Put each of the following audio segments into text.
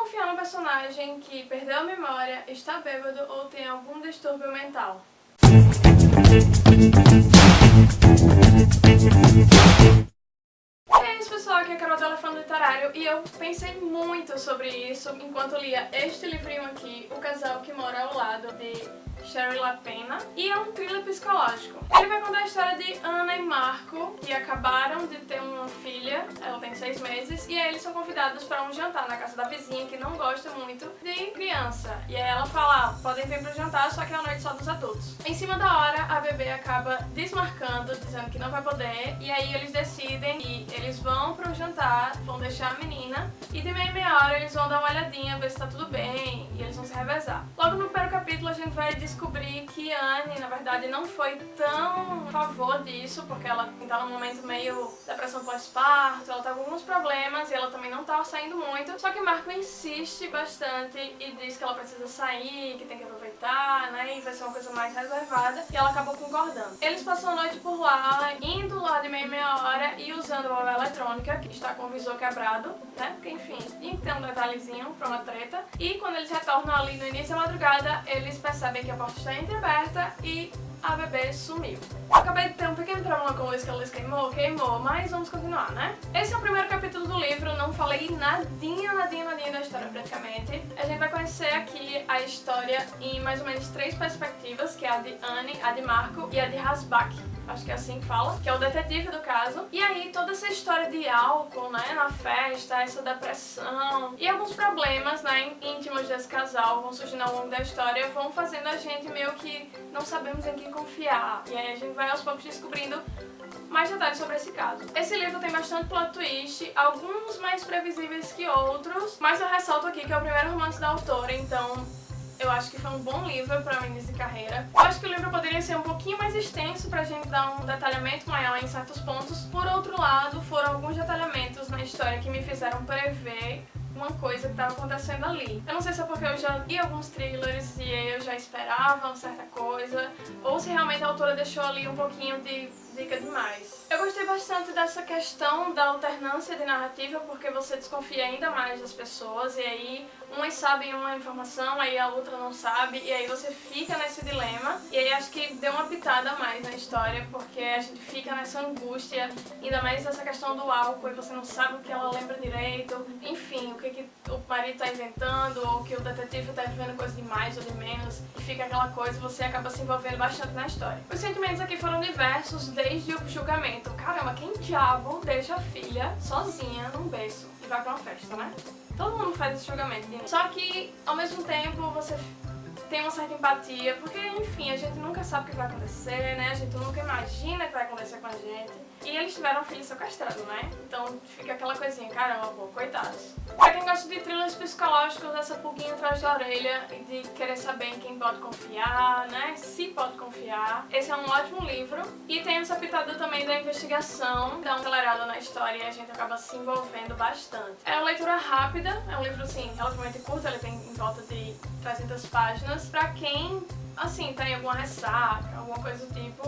confiar no personagem que perdeu a memória, está bêbado ou tem algum distúrbio mental. Aqui é a Carol do Elefante Literário e eu pensei muito sobre isso enquanto lia este livrinho aqui, O Casal que Mora ao Lado, de Sherry LaPena, e é um thriller psicológico. Ele vai contar a história de Ana e Marco, que acabaram de ter uma filha, ela tem seis meses, e aí eles são convidados para um jantar na casa da vizinha, que não gosta muito de criança. E aí ela fala, ah, podem vir pro jantar, só que é a noite só dos adultos. Em cima da hora, bebê acaba desmarcando, dizendo que não vai poder, e aí eles decidem que eles vão pro jantar, vão deixar a menina, e de meia meia hora eles vão dar uma olhadinha, ver se tá tudo bem, vão se revezar. Logo no primeiro capítulo a gente vai descobrir que Anne, na verdade, não foi tão a favor disso, porque ela tá num momento meio depressão pós-parto, ela tá com alguns problemas e ela também não tá saindo muito. Só que Marco insiste bastante e diz que ela precisa sair, que tem que aproveitar, né, e vai ser uma coisa mais reservada, e ela acabou concordando. Eles passam a noite por lá, indo lá de meia meia hora e usando a móvel eletrônica, que está com o visor quebrado, né, porque enfim, tem um detalhezinho pra uma treta. E quando eles retornam ali no início da madrugada, eles percebem que a porta está entreaberta e a bebê sumiu. Acabei de ter um pequeno problema com a luz, que a luz queimou, queimou, mas vamos continuar, né? Esse é o primeiro capítulo do livro, não falei nadinha, nadinha, nadinha da história praticamente. A gente vai conhecer aqui a história em mais ou menos três perspectivas, que é a de Anne, a de Marco e a de Hasbach acho que é assim que fala, que é o detetive do caso. E aí toda essa história de álcool, né, na festa, essa depressão e alguns problemas, né, íntimos desse casal vão surgindo ao longo da história, vão fazendo a gente meio que não sabemos em quem confiar. E aí a gente vai aos poucos descobrindo mais detalhes sobre esse caso. Esse livro tem bastante plot twist, alguns mais previsíveis que outros, mas eu ressalto aqui que é o primeiro romance da autora, então eu acho que foi um bom livro para mim de carreira. Eu acho que o livro poderia ser um pouquinho mais extenso pra gente dar um detalhamento maior em certos pontos. Por outro lado, foram alguns detalhamentos na história que me fizeram prever uma coisa que estava acontecendo ali. Eu não sei se é porque eu já li alguns thrillers e eu já esperava uma certa coisa, ou se realmente a autora deixou ali um pouquinho de dica demais. Eu gostei bastante dessa questão da alternância de narrativa, porque você desconfia ainda mais das pessoas, e aí umas sabem uma informação, aí a outra não sabe, e aí você fica nesse dilema. E aí acho que deu uma pitada a mais na história, porque a gente fica nessa angústia, ainda mais essa questão do álcool, e você não sabe o que ela lembra direito, marido tá inventando, ou que o detetive tá vendo coisa de mais ou de menos, e fica aquela coisa, você acaba se envolvendo bastante na história. Os sentimentos aqui foram diversos, desde o julgamento. Caramba, quem diabo deixa a filha sozinha num berço e vai pra uma festa, né? Todo mundo faz esse julgamento. Só que, ao mesmo tempo, você tem uma certa empatia, porque, enfim, a gente nunca sabe o que vai acontecer, né? A gente nunca imagina o que vai acontecer com a gente. E eles tiveram um filho sequestrado, né? Então fica aquela coisinha, caramba, pô, coitados. Pra quem gosta de thrillers psicológicos, essa pulguinha atrás da orelha de querer saber em quem pode confiar, né? Se pode confiar. Esse é um ótimo livro. E tem essa pitada também da investigação, dá uma acelerada na história e a gente acaba se envolvendo bastante. É uma leitura rápida, é um livro, assim, relativamente curto, ele tem em volta de 300 páginas. Pra quem, assim, tem alguma ressaca, alguma coisa do tipo,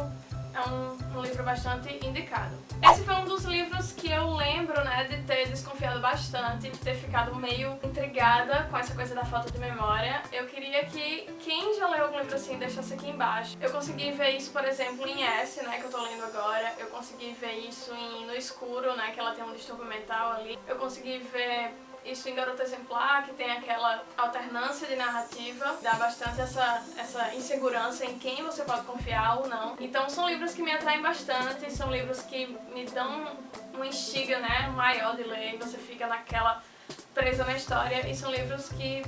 é um, um, livro bastante indicado. Esse foi um dos livros que eu lembro, né, de ter desconfiado bastante, de ter ficado meio intrigada com essa coisa da falta de memória. Eu queria que quem já leu algum livro assim deixasse aqui embaixo. Eu consegui ver isso, por exemplo, em S, né, que eu tô lendo agora. Eu consegui ver isso em No Escuro, né, que ela tem um distúrbio mental ali. Eu consegui ver isso em Garota Exemplar, que tem aquela alternância de narrativa, dá bastante essa, essa insegurança em quem você pode confiar ou não. Então são livros que me atraem bastante, são livros que me dão uma instiga né, maior de ler, você fica naquela presa na história, e são livros que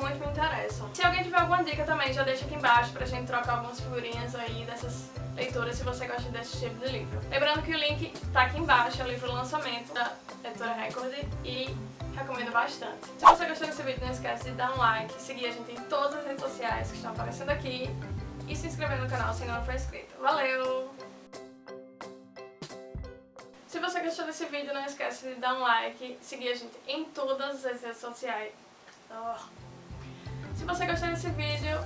muito me interessam. Se alguém tiver alguma dica também, já deixa aqui embaixo pra gente trocar algumas figurinhas aí dessas se você gosta desse tipo de livro. Lembrando que o link tá aqui embaixo, é o livro lançamento da Editora Record e recomendo bastante. Se você gostou desse vídeo, não esquece de dar um like, seguir a gente em todas as redes sociais que estão aparecendo aqui e se inscrever no canal se ainda não for inscrito. Valeu! Se você gostou desse vídeo, não esquece de dar um like, seguir a gente em todas as redes sociais. Oh. Se você gostou desse vídeo,